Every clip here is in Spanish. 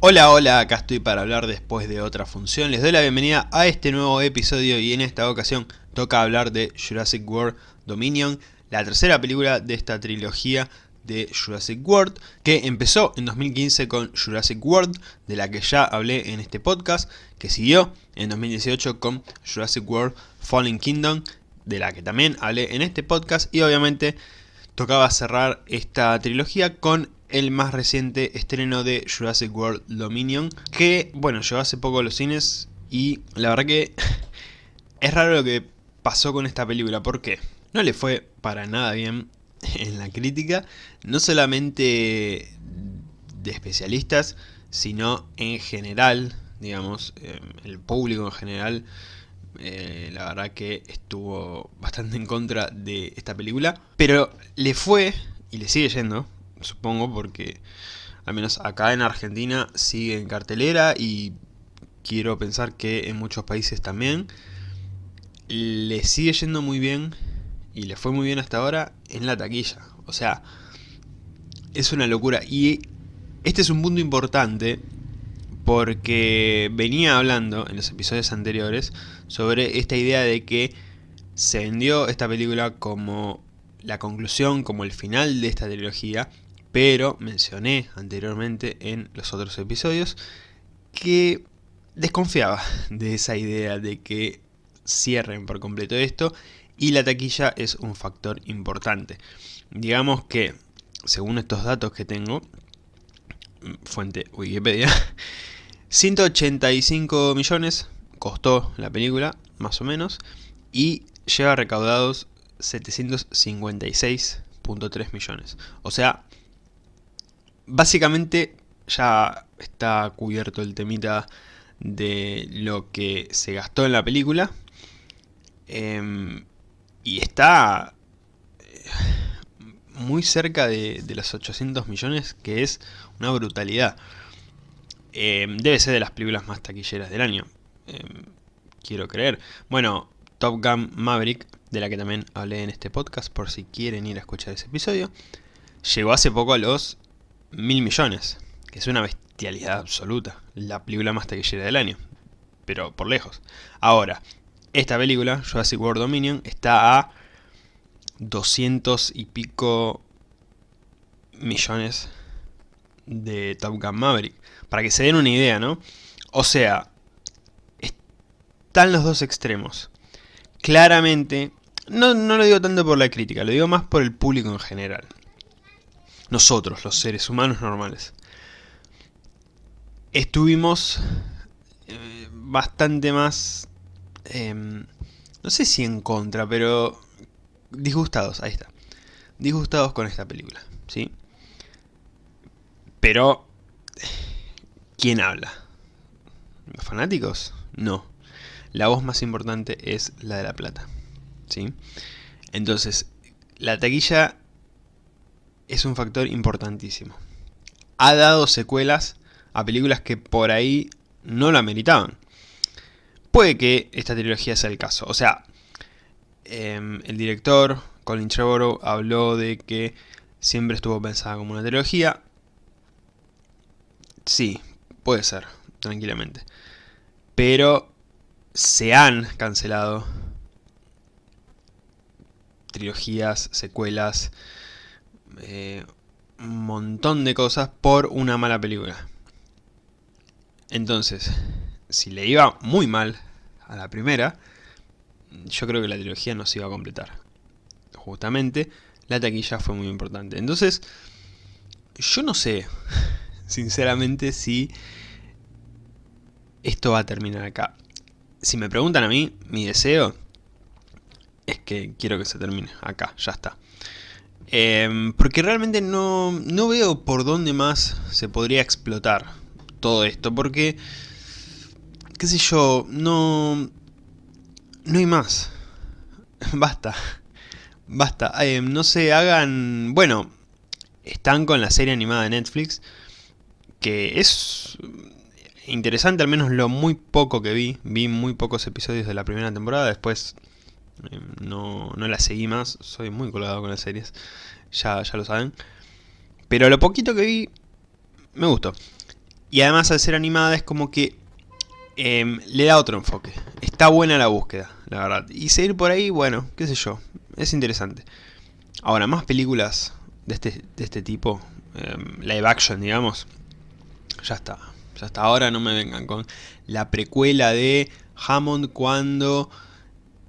Hola, hola, acá estoy para hablar después de otra función. Les doy la bienvenida a este nuevo episodio y en esta ocasión toca hablar de Jurassic World Dominion, la tercera película de esta trilogía de Jurassic World, que empezó en 2015 con Jurassic World, de la que ya hablé en este podcast, que siguió en 2018 con Jurassic World Fallen Kingdom, de la que también hablé en este podcast, y obviamente tocaba cerrar esta trilogía con el más reciente estreno de Jurassic World Dominion, que, bueno, llegó hace poco a los cines y la verdad que es raro lo que pasó con esta película, ¿por qué? No le fue para nada bien en la crítica, no solamente de especialistas, sino en general, digamos, eh, el público en general, eh, la verdad que estuvo bastante en contra de esta película, pero le fue, y le sigue yendo, supongo, porque al menos acá en Argentina sigue en cartelera y quiero pensar que en muchos países también. Le sigue yendo muy bien y le fue muy bien hasta ahora en la taquilla. O sea, es una locura. Y este es un punto importante porque venía hablando en los episodios anteriores sobre esta idea de que se vendió esta película como la conclusión, como el final de esta trilogía pero mencioné anteriormente en los otros episodios que desconfiaba de esa idea de que cierren por completo esto y la taquilla es un factor importante. Digamos que, según estos datos que tengo, fuente Wikipedia, 185 millones costó la película, más o menos, y lleva recaudados 756.3 millones. O sea, básicamente ya está cubierto el temita de lo que se gastó en la película. Em, y está eh, muy cerca de, los 800 millones, que es una brutalidad. Em, debe ser de las películas más taquilleras del año. Em, quiero creer. Bueno, Top Gun Maverick, de la que también hablé en este podcast, por si quieren ir a escuchar ese episodio, llegó hace poco a los mil millones, que es una bestialidad absoluta, la película más taquillera del año, pero por lejos. Ahora, esta película, Jurassic World Dominion, está a 200 y pico millones de Top Gun Maverick. Para que se den una idea, ¿no? O sea, están los dos extremos. Claramente, no, no lo digo tanto por la crítica, lo digo más por el público en general nosotros, los seres humanos normales, estuvimos eh, bastante más, em, no sé si en contra, pero disgustados, ahí está, disgustados con esta película, ¿sí? Pero, ¿quién habla? ¿Los fanáticos? No. La voz más importante es la de la plata, ¿sí? Entonces, la taquilla es un factor importantísimo. Ha dado secuelas a películas que por ahí no la meritaban. Puede que esta trilogía sea el caso. O sea, em, el director, Colin Trevorrow, habló de que siempre estuvo pensada como una trilogía. Sí, puede ser, tranquilamente. Pero se han cancelado trilogías, secuelas, eh, un montón de cosas por una mala película. Entonces, si le iba muy mal a la primera, yo creo que la trilogía no se iba a completar. Justamente, la taquilla fue muy importante. Entonces, yo no sé, sinceramente, si esto va a terminar acá. Si me preguntan a mí, mi deseo es que quiero que se termine acá, ya está. Em, porque realmente no, no veo por dónde más se podría explotar todo esto, porque, qué sé yo, no, no hay más. Basta, basta. Em, no se hagan, bueno, están con la serie animada de Netflix, que es interesante, al menos lo muy poco que vi. Vi muy pocos episodios de la primera temporada, después no, no la seguí más, soy muy colgado con las series, ya, ya lo saben. Pero lo poquito que vi, me gustó. Y además al ser animada es como que em, le da otro enfoque. Está buena la búsqueda, la verdad. Y seguir por ahí, bueno, qué sé yo, es interesante. Ahora, más películas de este, de este tipo, em, live action, digamos, ya está. Ya hasta ahora no me vengan con la precuela de Hammond cuando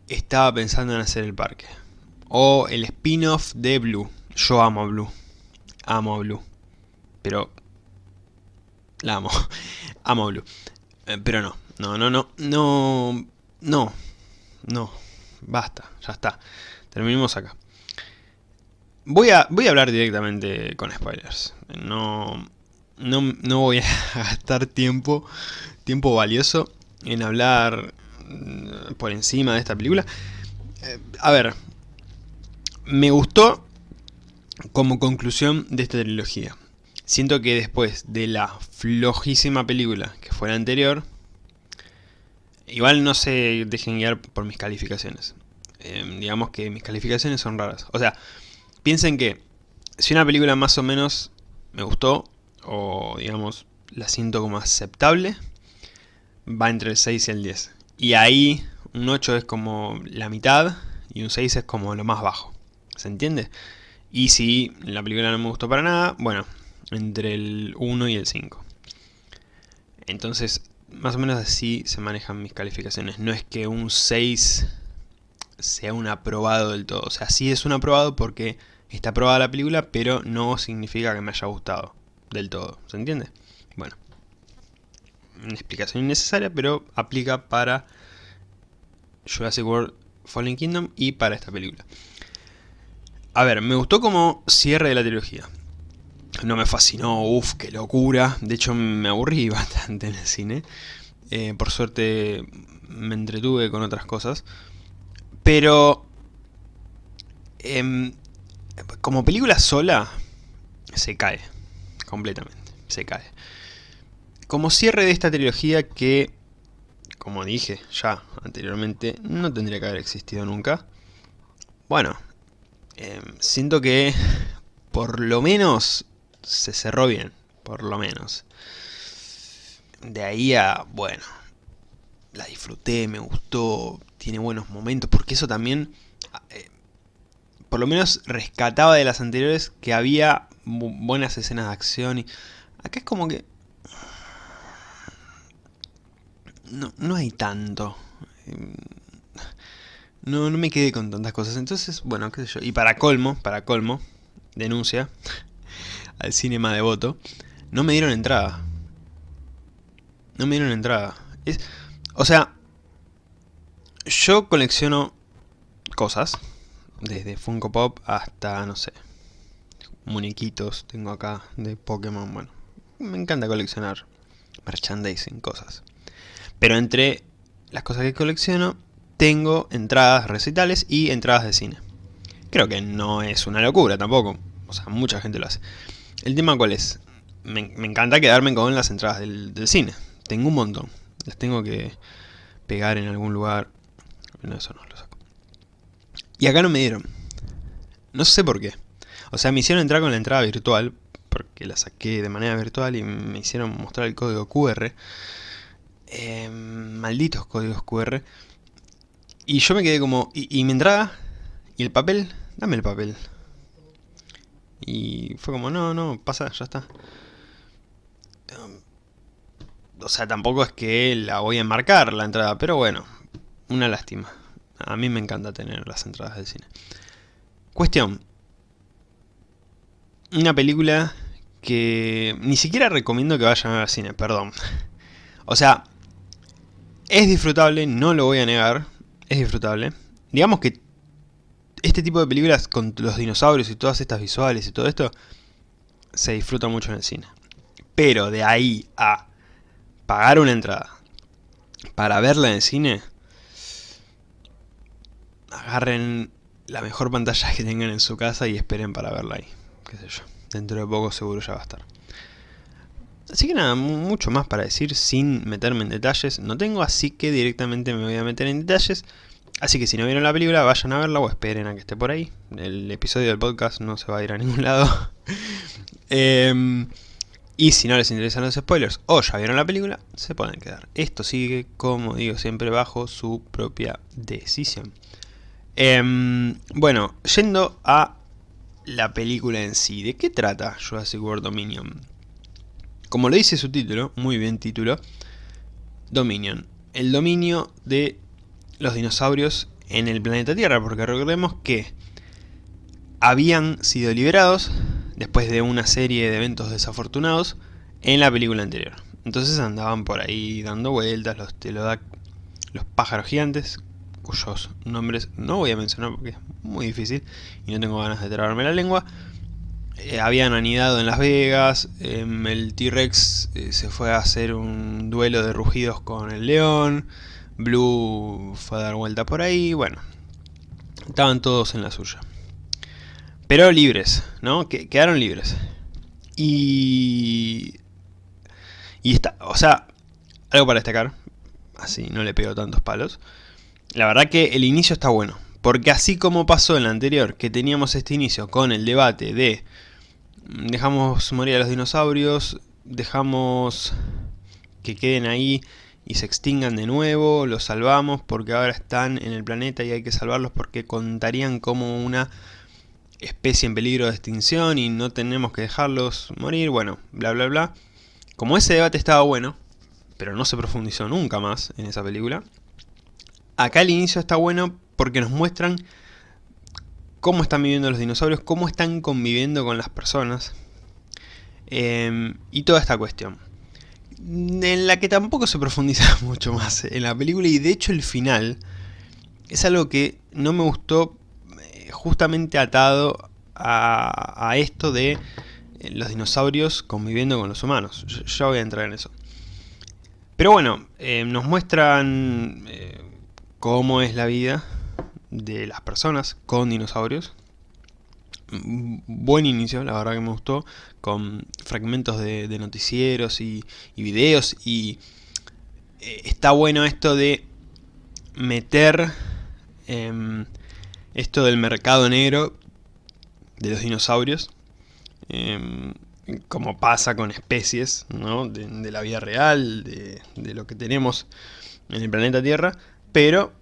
estaba pensando en hacer el parque. O el spin-off de Blue. Yo amo a Blue. Amo a Blue. Pero... La amo. amo a Blue. Eh, pero no. No, no, no. No. No. No. Basta. Ya está. Terminemos acá. Voy a, voy a hablar directamente con spoilers. No, no, no voy a gastar tiempo, tiempo valioso en hablar por encima de esta película. Eh, a ver, me gustó como conclusión de esta trilogía. Siento que después de la flojísima película que fue la anterior, igual no se dejen guiar por mis calificaciones. Em, digamos que mis calificaciones son raras. O sea, piensen que si una película más o menos me gustó, o digamos la siento como aceptable, va entre el 6 y el 10. Y ahí un 8 es como la mitad y un 6 es como lo más bajo. ¿Se entiende? Y si la película no me gustó para nada, bueno, entre el 1 y el 5. Entonces, más o menos así se manejan mis calificaciones. No es que un 6 sea un aprobado del todo. O sea, sí es un aprobado porque está aprobada la película, pero no significa que me haya gustado del todo. ¿Se entiende? Bueno, una explicación innecesaria, pero aplica para Jurassic World Fallen Kingdom y para esta película. A ver, me gustó como cierre de la trilogía. No me fascinó, uff, qué locura. De hecho, me aburrí bastante en el cine. Eh, por suerte me entretuve con otras cosas. Pero... Em, como película sola, se cae completamente, se cae. Como cierre de esta trilogía que, como dije ya anteriormente, no tendría que haber existido nunca. Bueno, em, siento que por lo menos se cerró bien, por lo menos. De ahí a, bueno, la disfruté, me gustó, tiene buenos momentos, porque eso también, eh, por lo menos rescataba de las anteriores que había buenas escenas de acción. Y acá es como que... No, no hay tanto. No, no me quedé con tantas cosas. Entonces, bueno, qué sé yo. Y para colmo, para colmo, denuncia al cinema devoto, no me dieron entrada. No me dieron entrada. Es, o sea, yo colecciono cosas, desde Funko Pop hasta, no sé, muñequitos tengo acá de Pokémon, bueno, me encanta coleccionar merchandising, cosas. Pero entre las cosas que colecciono, tengo entradas recitales y entradas de cine. Creo que no es una locura tampoco, o sea, mucha gente lo hace. El tema cuál es, me, encanta quedarme con las entradas del, del, cine, tengo un montón, las tengo que pegar en algún lugar, no, eso no lo saco. Y acá no me dieron, no sé por qué. O sea, me hicieron entrar con la entrada virtual, porque la saqué de manera virtual y me hicieron mostrar el código QR. Em, malditos códigos QR. Y yo me quedé como, ¿y, mi entrada? ¿Y el papel? Dame el papel. Y fue como, no, no, pasa, ya está. Em, o sea, tampoco es que la voy a enmarcar la entrada, pero bueno, una lástima. A mí me encanta tener las entradas del cine. Cuestión, una película que ni siquiera recomiendo que vayan al cine, perdón. O sea, es disfrutable, no lo voy a negar, es disfrutable. Digamos que este tipo de películas con los dinosaurios y todas estas visuales y todo esto, se disfruta mucho en el cine. Pero de ahí a pagar una entrada para verla en el cine, agarren la mejor pantalla que tengan en su casa y esperen para verla ahí qué sé yo, dentro de poco seguro ya va a estar. Así que nada, mucho más para decir sin meterme en detalles no tengo, así que directamente me voy a meter en detalles. Así que si no vieron la película, vayan a verla o esperen a que esté por ahí. El episodio del podcast no se va a ir a ningún lado. Em, Y si no les interesan los spoilers o ya vieron la película, se pueden quedar. Esto sigue, como digo siempre, bajo su propia decisión. Em, bueno, yendo a la película en sí. ¿De qué trata Jurassic World Dominion? Como lo dice su título, muy bien título, Dominion. El dominio de los dinosaurios en el planeta Tierra, porque recordemos que habían sido liberados después de una serie de eventos desafortunados en la película anterior. Entonces andaban por ahí dando vueltas los los pájaros gigantes, cuyos nombres no voy a mencionar porque es muy difícil y no tengo ganas de trabarme la lengua. Eh, habían anidado en Las Vegas, em, el T-Rex eh, se fue a hacer un duelo de rugidos con el león, Blue fue a dar vuelta por ahí, bueno, estaban todos en la suya. Pero libres, ¿no? Que, quedaron libres. Y... Y está, o sea, algo para destacar, así no le pego tantos palos. La verdad que el inicio está bueno, porque así como pasó en la anterior, que teníamos este inicio con el debate de dejamos morir a los dinosaurios, dejamos que queden ahí y se extingan de nuevo, los salvamos porque ahora están en el planeta y hay que salvarlos porque contarían como una especie en peligro de extinción y no tenemos que dejarlos morir, bueno, bla bla bla. Como ese debate estaba bueno, pero no se profundizó nunca más en esa película, acá el inicio está bueno porque nos muestran cómo están viviendo los dinosaurios, cómo están conviviendo con las personas em, y toda esta cuestión. En la que tampoco se profundiza mucho más en la película y de hecho el final es algo que no me gustó eh, justamente atado a, esto de eh, los dinosaurios conviviendo con los humanos. Ya voy a entrar en eso. Pero bueno, eh, nos muestran cómo es la vida de las personas con dinosaurios. Buen inicio, la verdad que me gustó, con fragmentos de, noticieros y, videos y eh, está bueno esto de meter em, esto del mercado negro de los dinosaurios, em, como pasa con especies de, la vida real, de lo que tenemos en el planeta Tierra, pero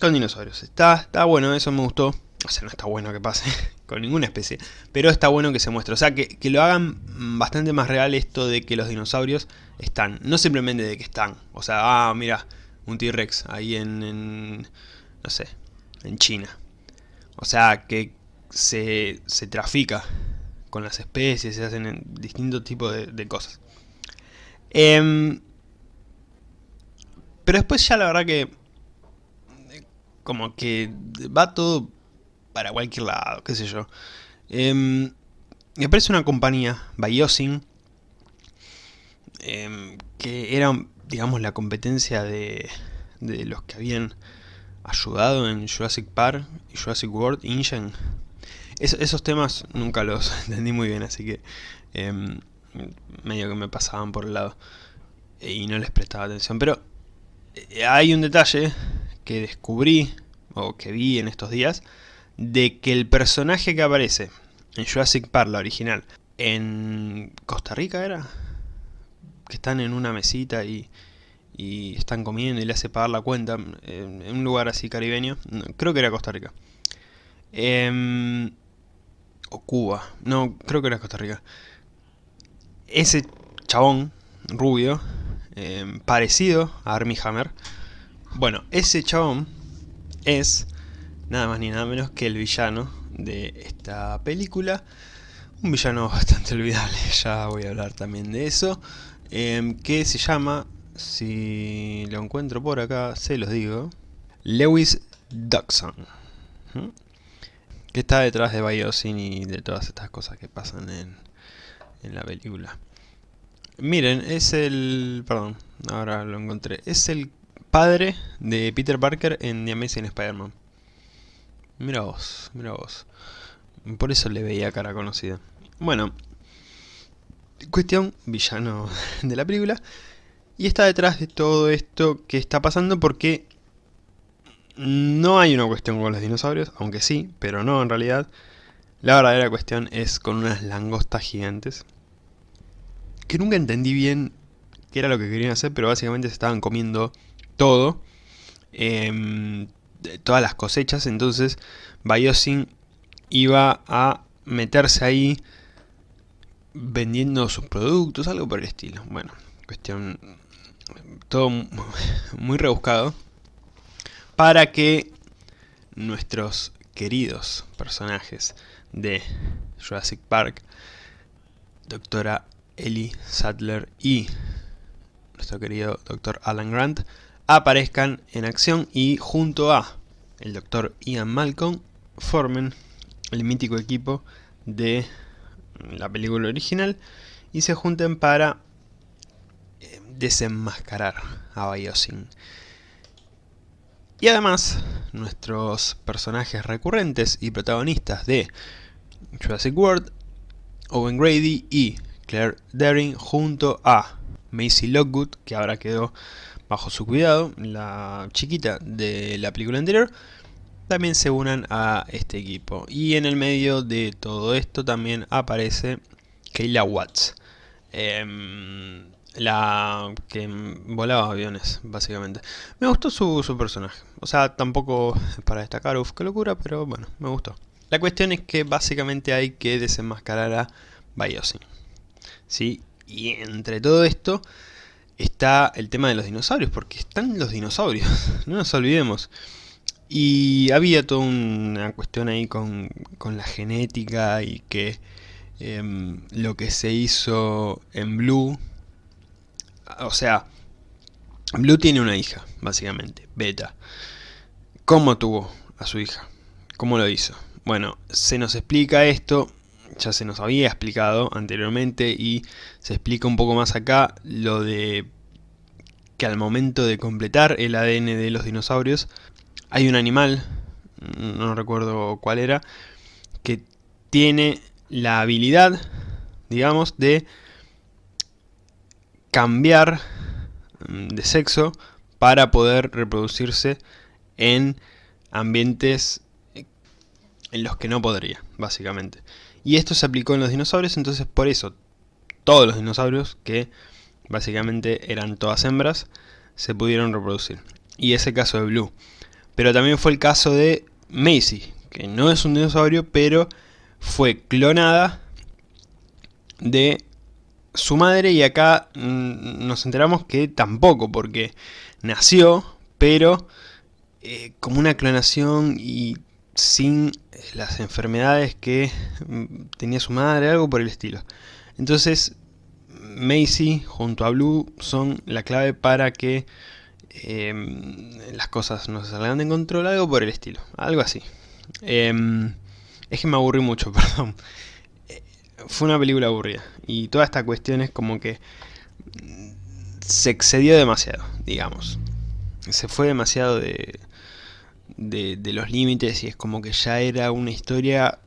con dinosaurios. Está, está bueno, eso me gustó. O sea, no está bueno que pase con ninguna especie, pero está bueno que se muestre. O sea, que, lo hagan bastante más real esto de que los dinosaurios están. No simplemente de que están. O sea, ah, mira, un T-Rex ahí en, no sé, en China. O sea, que se, se trafica con las especies, se hacen distintos tipos de, cosas. Em, pero después ya la verdad que como que va todo para cualquier lado, qué sé yo. Eh, me parece una compañía, Biosyn, em, que era, digamos, la competencia de, de los que habían ayudado en Jurassic Park y Jurassic World, InGen. esos temas nunca los entendí muy bien, así que em, medio que me pasaban por el lado y no les prestaba atención. Pero eh, hay un detalle que descubrí, o que vi en estos días, de que el personaje que aparece en Jurassic Park, la original, en Costa Rica era, que están en una mesita y, y están comiendo y le hace pagar la cuenta, en, un lugar así caribeño, creo que era Costa Rica. Em, o Cuba, no, creo que era Costa Rica. Ese chabón rubio, em, parecido a Armie Hammer, bueno, ese chabón es nada más ni nada menos que el villano de esta película. Un villano bastante olvidable, ya voy a hablar también de eso. Em, que se llama, si lo encuentro por acá, se los digo, Lewis Duxon. Que está detrás de Biosyn y de todas estas cosas que pasan en, en la película. Miren, es el... perdón, ahora lo encontré. Es el padre de Peter Parker en The Amazing Spider-Man. Mira vos, mira vos. Por eso le veía cara conocida. Bueno, cuestión, villano de la película. Y está detrás de todo esto que está pasando porque no hay una cuestión con los dinosaurios, aunque sí, pero no en realidad. La verdadera cuestión es con unas langostas gigantes. que nunca entendí bien qué era lo que querían hacer, pero básicamente se estaban comiendo todo, em, todas las cosechas, entonces Biosyn iba a meterse ahí vendiendo sus productos, algo por el estilo. Bueno, cuestión todo muy rebuscado para que nuestros queridos personajes de Jurassic Park, doctora Ellie Sattler y nuestro querido doctor Alan Grant, aparezcan en acción y junto a el doctor Ian Malcolm formen el mítico equipo de la película original y se junten para eh, desenmascarar a Biosyn. Y además, nuestros personajes recurrentes y protagonistas de Jurassic World, Owen Grady y Claire Daring junto a Macy Lockwood, que ahora quedó bajo su cuidado, la chiquita de la película anterior, también se unan a este equipo. Y en el medio de todo esto también aparece Kayla Watts. Em, la que volaba aviones, básicamente. Me gustó su, personaje. O sea, tampoco para destacar, uff, qué locura, pero bueno, me gustó. La cuestión es que básicamente hay que desenmascarar a Biosyn. ¿Sí? Y entre todo esto está el tema de los dinosaurios, porque están los dinosaurios, no nos olvidemos. Y había toda una cuestión ahí con, con la genética y que em, lo que se hizo en Blue o sea, Blue tiene una hija, básicamente, Beta. ¿Cómo tuvo a su hija? ¿Cómo lo hizo? Bueno, se nos explica esto, ya se nos había explicado anteriormente y se explica un poco más acá lo de que al momento de completar el ADN de los dinosaurios hay un animal, no recuerdo cuál era, que tiene la habilidad, digamos, de cambiar mm, de sexo para poder reproducirse en ambientes en los que no podría, básicamente. Y esto se aplicó en los dinosaurios, entonces por eso todos los dinosaurios, que básicamente eran todas hembras, se pudieron reproducir. Y ese caso de Blue. Pero también fue el caso de Macy, que no es un dinosaurio, pero fue clonada de su madre y acá mm, nos enteramos que tampoco, porque nació, pero eh, como una clonación y sin las enfermedades que mm, tenía su madre, algo por el estilo. Entonces, Macy junto a Blue son la clave para que em, las cosas no se salgan de control, algo por el estilo, algo así. Em, es que me aburrí mucho, perdón fue una película aburrida. Y toda esta cuestión es como que se excedió demasiado, digamos. Se fue demasiado de, de, los límites y es como que ya era una historia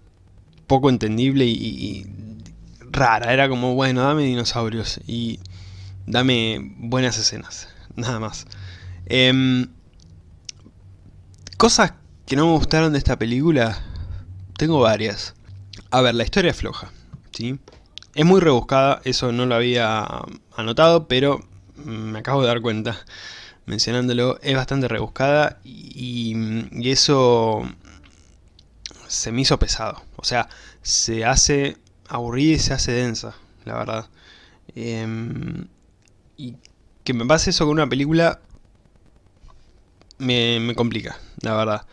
poco entendible y, rara. Era como, bueno, dame dinosaurios y dame buenas escenas, nada más. Em, cosas que no me gustaron de esta película, tengo varias. A ver, la historia es floja. Es muy rebuscada, eso no lo había anotado, pero me acabo de dar cuenta mencionándolo, es bastante rebuscada y, eso se me hizo pesado. O sea, se hace aburrida y se hace densa, la verdad. Em, y que me pase eso con una película me, me complica, la verdad.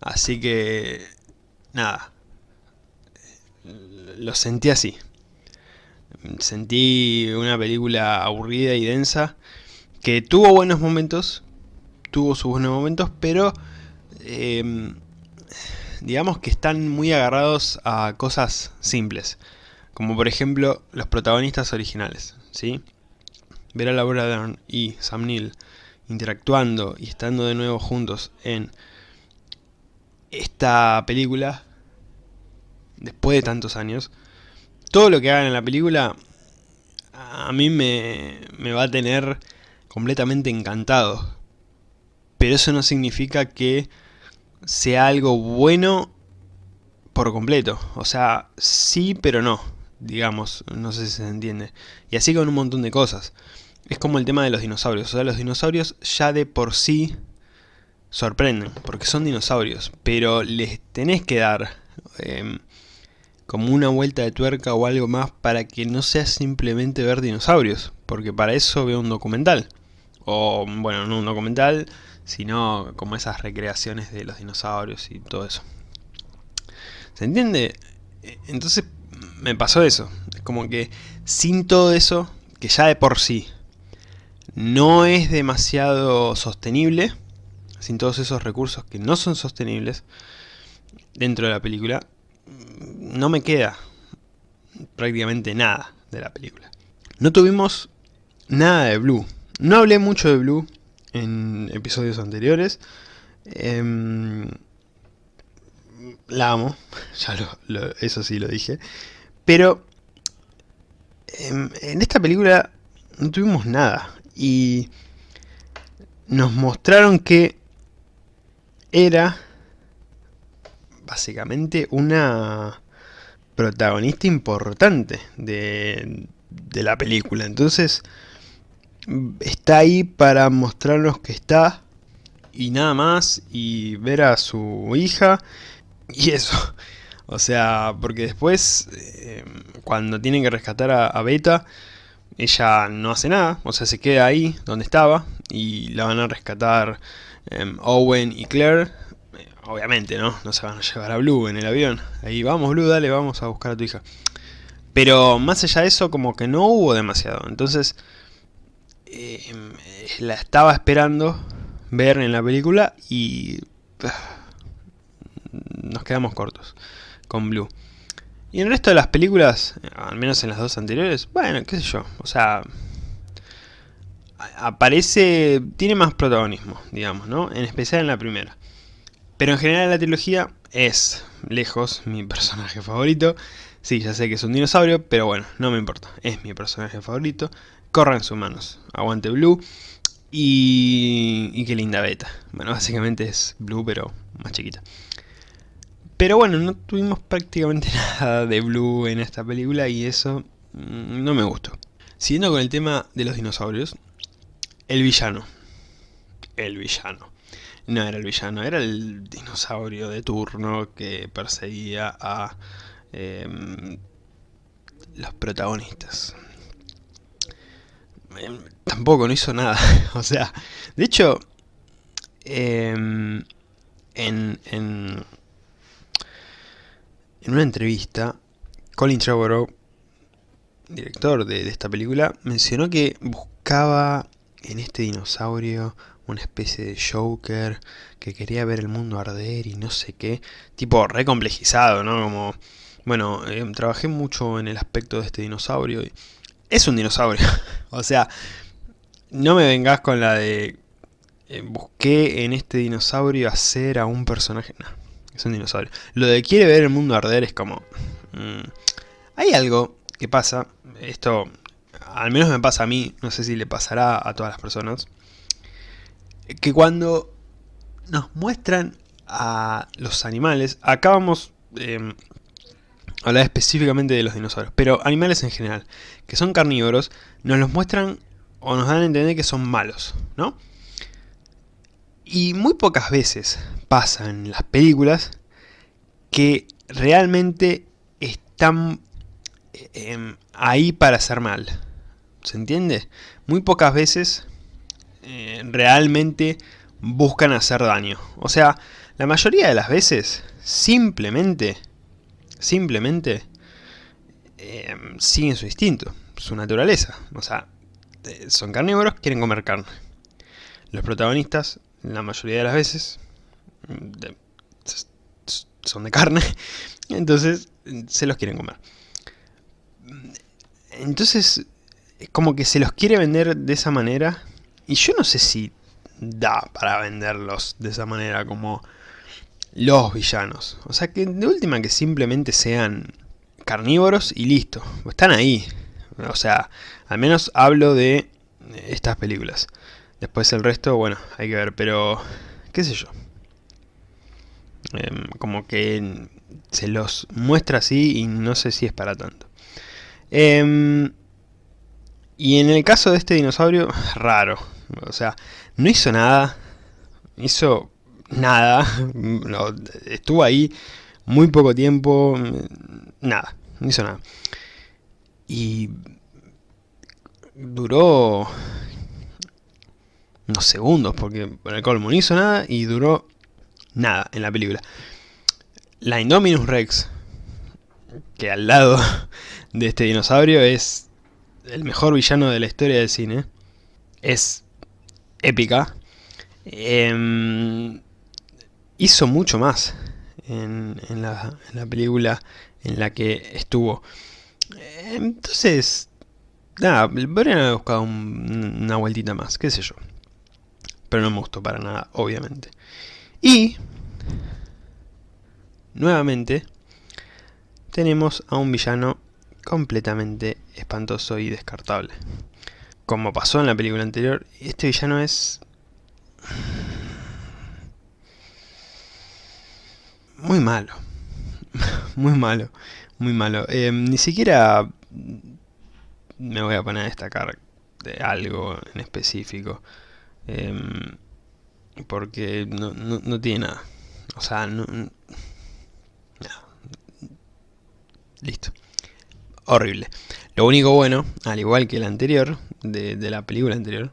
Así que, nada, lo sentí así. Sentí una película aburrida y densa, que tuvo buenos momentos, tuvo sus buenos momentos, pero em, digamos que están muy agarrados a cosas simples, como por ejemplo los protagonistas originales, ¿sí? Ver a Laura Dern y Sam Neill interactuando y estando de nuevo juntos en esta película después de tantos años, todo lo que hagan en la película a mí me, me va a tener completamente encantado. Pero eso no significa que sea algo bueno por completo. O sea, sí, pero no. digamos, no sé si se entiende. Y así con un montón de cosas. Es como el tema de los dinosaurios, o sea, los dinosaurios ya de por sí sorprenden, porque son dinosaurios, pero les tenés que dar em, como una vuelta de tuerca o algo más para que no sea simplemente ver dinosaurios, porque para eso veo un documental. O, bueno, no un documental, sino como esas recreaciones de los dinosaurios y todo eso. ¿Se entiende? Entonces me pasó eso. Es como que sin todo eso, que ya de por sí no es demasiado sostenible, sin todos esos recursos que no son sostenibles dentro de la película, no me queda prácticamente nada de la película. No tuvimos nada de Blue. No hablé mucho de Blue en episodios anteriores. Em, la amo, ya lo, eso sí lo dije. Pero em, en esta película no tuvimos nada. Y nos mostraron que era básicamente una protagonista importante de, de la película. Entonces está ahí para mostrarnos que está y nada más y ver a su hija y eso. O sea, porque después eh, cuando tienen que rescatar a, Beta ella no hace nada, o sea se queda ahí donde estaba y la van a rescatar em, Owen y Claire. Eh, obviamente, ¿no? No se van a llevar a Blue en el avión. Ahí vamos Blue, dale, vamos a buscar a tu hija. Pero más allá de eso, como que no hubo demasiado. Entonces, eh, la estaba esperando ver en la película y nos quedamos cortos con Blue. Y en el resto de las películas, al menos en las dos anteriores, bueno, qué sé yo, o sea, aparece, tiene más protagonismo, digamos, ¿no? En especial en la primera. Pero en general la trilogía es, lejos, mi personaje favorito. Sí, ya sé que es un dinosaurio, pero bueno, no me importa, es mi personaje favorito corran sus manos. Aguante Blue. Y, y qué linda beta. Bueno, básicamente es Blue, pero más chiquita. Pero bueno, no tuvimos prácticamente nada de Blue en esta película y eso mm, no me gustó. Siguiendo con el tema de los dinosaurios, el villano. El villano. No era el villano, era el dinosaurio de turno que perseguía a em, los protagonistas. Tampoco, no hizo nada. o sea, de hecho, em, en, en, en, una entrevista, Colin Trevorrow, director de, de esta película, mencionó que buscaba en este dinosaurio una especie de Joker que quería ver el mundo arder y no sé qué, tipo recomplejizado, ¿no? Como, bueno, em, trabajé mucho en el aspecto de este dinosaurio y es un dinosaurio. o sea, no me vengas con la de... Eh, busqué en este dinosaurio hacer a un personaje... No, es un dinosaurio. Lo de quiere ver el mundo arder es como... Mm, hay algo que pasa, esto al menos me pasa a mí, no sé si le pasará a todas las personas, que cuando nos muestran a los animales, acá vamos hablar específicamente de los dinosaurios, pero animales en general, que son carnívoros, nos los muestran o nos dan a entender que son malos, ¿no? Y muy pocas veces pasa en las películas que realmente están em, ahí para hacer mal. ¿Se entiende? Muy pocas veces eh, realmente buscan hacer daño. O sea, la mayoría de las veces simplemente simplemente eh, siguen su instinto, su naturaleza. O sea, eh, son carnívoros, quieren comer carne. Los protagonistas, la mayoría de las veces, son de carne, entonces se los quieren comer. Entonces, como que se los quiere vender de esa manera, y yo no sé si da para venderlos de esa manera como los villanos. O sea, que de última que simplemente sean carnívoros y listo. Están ahí. O sea, al menos hablo de estas películas. Después el resto, bueno, hay que ver, pero qué sé yo. Em, como que se los muestra así y no sé si es para tanto. Em, y en el caso de este dinosaurio, raro. O sea, no hizo nada. Hizo nada. estuvo ahí muy poco tiempo. Nada. No hizo nada. Y duró unos segundos, porque por el colmo no hizo nada y duró nada en la película. La Indominus Rex, que al lado de este dinosaurio es el mejor villano de la historia del cine, es épica, em, hizo mucho más en, la, película en la que estuvo. Entonces, nada, podrían haber buscado una vueltita más, qué sé yo. Pero no me gustó para nada, obviamente. Y, nuevamente, tenemos a un villano completamente espantoso y descartable. Como pasó en la película anterior, este villano es... Muy malo. muy malo. Muy malo. Eh, ni siquiera me voy a poner a destacar de algo en específico. Em, porque no, no, tiene nada. O sea, no, Listo. Horrible. Lo único bueno, al igual que el anterior, de, la película anterior,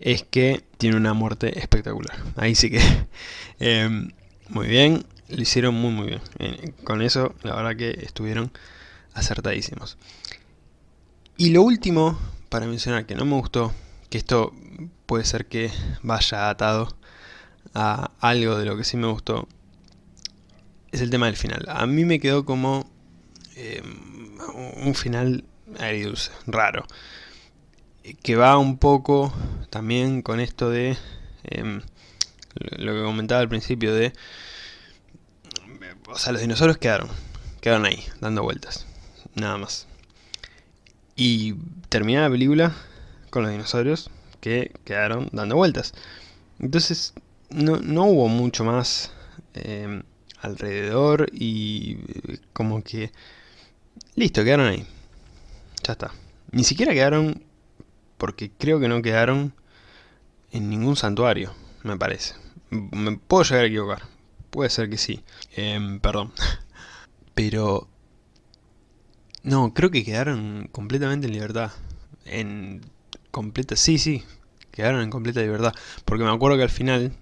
es que tiene una muerte espectacular. Ahí sí que... Em, muy bien, lo hicieron muy muy bien. Con eso, la verdad que estuvieron acertadísimos. Y lo último, para mencionar que no me gustó, que esto puede ser que vaya atado a algo de lo que sí me gustó, es el tema del final. A mí me quedó como em, un final agridulce, raro. Que va un poco también con esto de em, lo que comentaba al principio de... O sea, los dinosaurios quedaron, quedaron ahí, dando vueltas, nada más. Y termina la película con los dinosaurios que quedaron dando vueltas. Entonces no, no hubo mucho más eh, alrededor y eh, como que... Listo, quedaron ahí. Ya está. Ni siquiera quedaron, porque creo que no quedaron en ningún santuario, me parece. Me puedo llegar a equivocar. Puede ser que sí. Em, perdón. Pero... No, creo que quedaron completamente en libertad. En completa... Sí, sí, quedaron en completa libertad. Porque me acuerdo que al final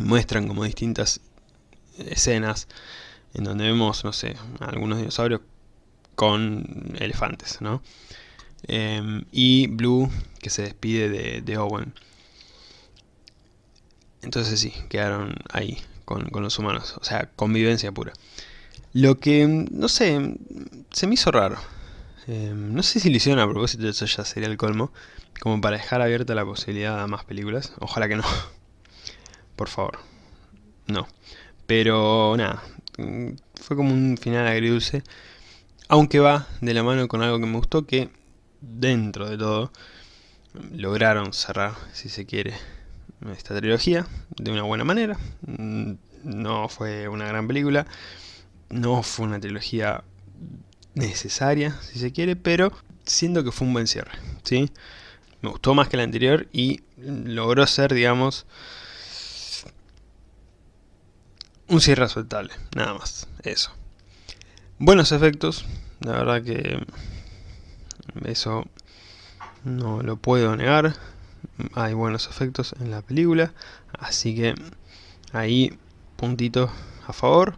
muestran como distintas escenas en donde vemos, no sé, algunos dinosaurios con elefantes, ¿no? Em, y Blue que se despide de, de, Owen. Entonces sí, quedaron ahí con, los humanos, o sea, convivencia pura. Lo que, no sé, se me hizo raro. Em, no sé si lo hicieron a propósito, eso ya sería el colmo. Como para dejar abierta la posibilidad a más películas. Ojalá que no. Por favor. No. Pero nada. Fue como un final agridulce. Aunque va de la mano con algo que me gustó que dentro de todo lograron cerrar, si se quiere, esta trilogía de una buena manera. Mm, no fue una gran película. No fue una trilogía necesaria, si se quiere, pero siento que fue un buen cierre, ¿sí? Me gustó más que la anterior y logró ser, digamos, un cierre aceptable, nada más, eso. Buenos efectos, la verdad que eso no lo puedo negar, hay buenos efectos en la película, así que ahí puntito a favor.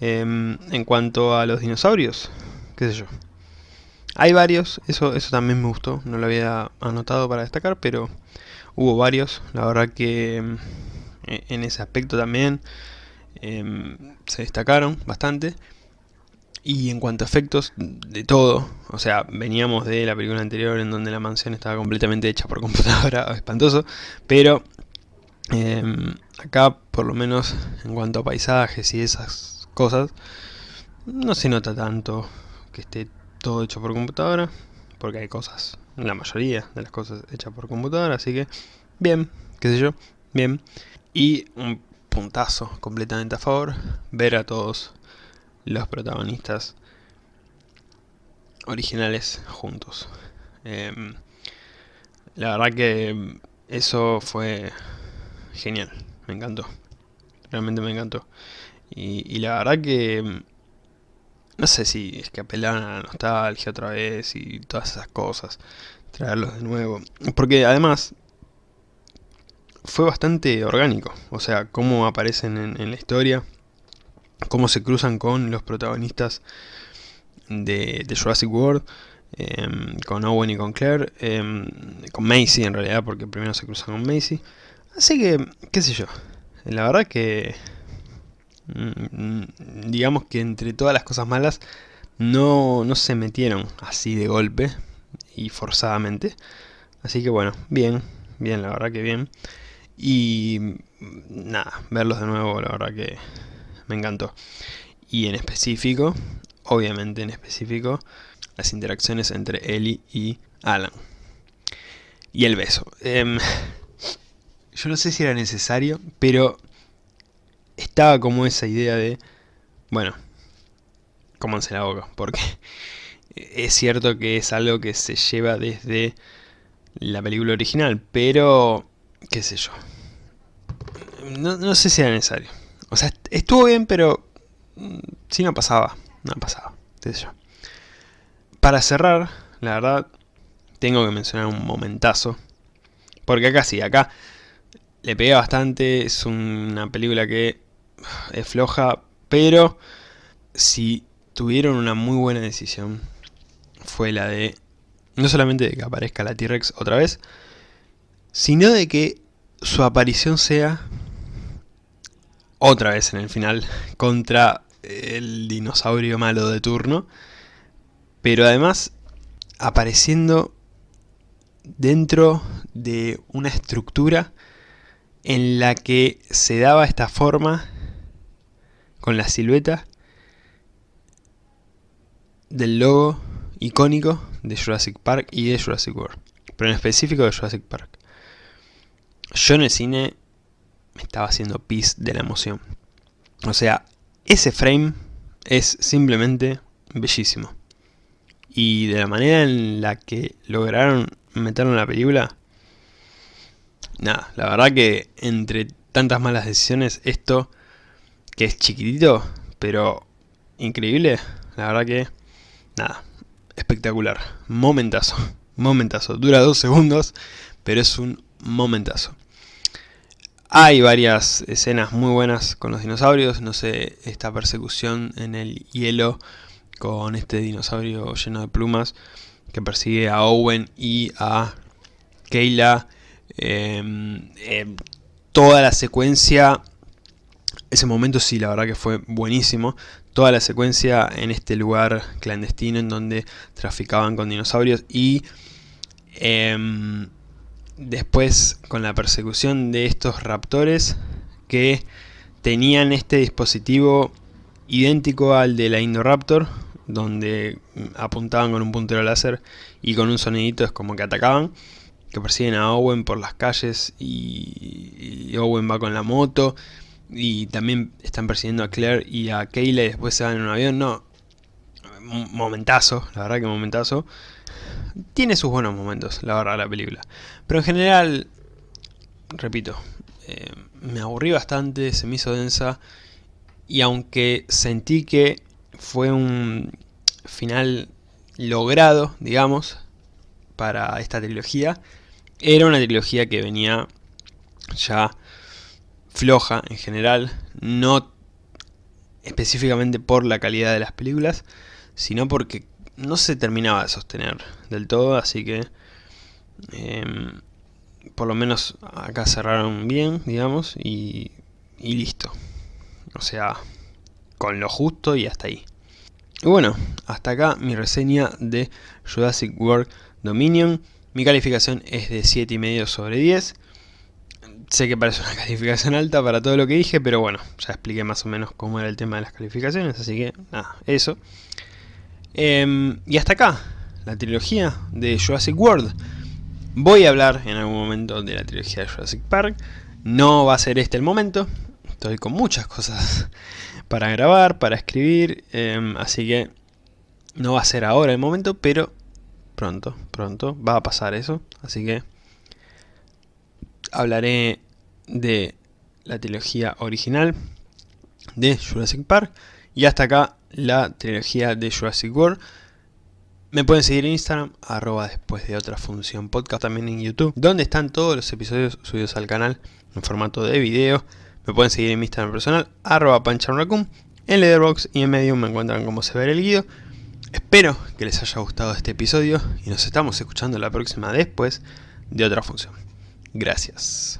Em, en cuanto a los dinosaurios, qué sé yo. Hay varios, eso, eso también me gustó, no lo había anotado para destacar, pero hubo varios, la verdad que mm, e, en ese aspecto también em, se destacaron bastante. Y en cuanto a efectos, de todo, o sea, veníamos de la película anterior en donde la mansión estaba completamente hecha por computadora, espantoso, pero em, acá por lo menos en cuanto a paisajes y esas cosas, no se nota tanto que esté todo hecho por computadora, porque hay cosas, la mayoría de las cosas hechas por computadora, así que bien, qué sé yo, bien. Y un puntazo completamente a favor, ver a todos los protagonistas originales juntos. Em, la verdad que eso fue genial, me encantó. Realmente me encantó. Y, la verdad que... No sé si es que apelan a la nostalgia otra vez y todas esas cosas. Traerlos de nuevo. Porque además... Fue bastante orgánico. O sea, cómo aparecen en, la historia. Cómo se cruzan con los protagonistas de, Jurassic World. Em, con Owen y con Claire, em, con Macy en realidad, porque primero se cruzan con Macy. Así que, qué sé yo, la verdad que, mm, digamos que entre todas las cosas malas, no, no se metieron así de golpe y forzadamente. Así que bueno, bien, bien, la verdad que bien. Y nada, verlos de nuevo, la verdad que me encantó. Y en específico, obviamente en específico, las interacciones entre Ellie y Alan. Y el beso. Em, yo no sé si era necesario, pero estaba como esa idea de, bueno, cómanse la boca, porque es cierto que es algo que se lleva desde la película original, pero, qué sé yo, no, no sé si era necesario. O sea, estuvo bien, pero mm, si no pasaba, no pasaba, qué. Para cerrar, la verdad, tengo que mencionar un momentazo. Porque acá sí, acá le pegué bastante, es una película que es floja, pero si tuvieron una muy buena decisión, fue la de, no solamente de que aparezca la T-Rex otra vez, sino de que su aparición sea otra vez en el final contra el dinosaurio malo de turno pero además apareciendo dentro de una estructura en la que se daba esta forma con la silueta del logo icónico de Jurassic Park y de Jurassic World, pero en específico de Jurassic Park. Yo en el cine me estaba haciendo pis de la emoción. O sea, ese frame es simplemente bellísimo y de la manera en la que lograron meterlo en la película, nada, la verdad que entre tantas malas decisiones, esto, que es chiquitito, pero increíble, la verdad que, nada, espectacular, momentazo, momentazo, dura dos segundos, pero es un momentazo. Hay varias escenas muy buenas con los dinosaurios, no sé, esta persecución en el hielo con este dinosaurio lleno de plumas que persigue a Owen y a Kayla. Em, em, toda la secuencia, ese momento sí, la verdad que fue buenísimo. Toda la secuencia en este lugar clandestino en donde traficaban con dinosaurios y em, después con la persecución de estos raptores que tenían este dispositivo idéntico al de la Indoraptor, donde apuntaban con un puntero láser y con un sonidito es como que atacaban, que persiguen a Owen por las calles y, Owen va con la moto y también están persiguiendo a Claire y a Kayla y después se van en un avión, no, momentazo, la verdad que momentazo. Tiene sus buenos momentos, la verdad, la película. Pero en general, repito, eh, me aburrí bastante, se me hizo densa. Y aunque sentí que fue un final logrado, digamos, para esta trilogía. Era una trilogía que venía ya floja en general, no específicamente por la calidad de las películas, sino porque no se terminaba de sostener del todo, así que em, por lo menos acá cerraron bien, digamos, y, y listo. O sea, con lo justo y hasta ahí. Y bueno, hasta acá mi reseña de Jurassic World Dominion. Mi calificación es de 7,5 sobre 10. Sé que parece una calificación alta para todo lo que dije, pero bueno, ya expliqué más o menos cómo era el tema de las calificaciones, así que nada, eso. Em, y hasta acá, la trilogía de Jurassic World. Voy a hablar en algún momento de la trilogía de Jurassic Park. No va a ser este el momento, estoy con muchas cosas para grabar, para escribir, em, así que No va a ser ahora el momento, pero pronto, pronto va a pasar eso. Así que hablaré de la trilogía original de Jurassic Park y hasta acá la trilogía de Jurassic World. Me pueden seguir en Instagram, arroba después de otra función podcast, también en YouTube, donde están todos los episodios subidos al canal en formato de video. Me pueden seguir en mi Instagram personal, arroba. En Letterboxd y en Medium me encuentran como se ve el guido. Espero que les haya gustado este episodio y nos estamos escuchando la próxima después de otra función. Gracias.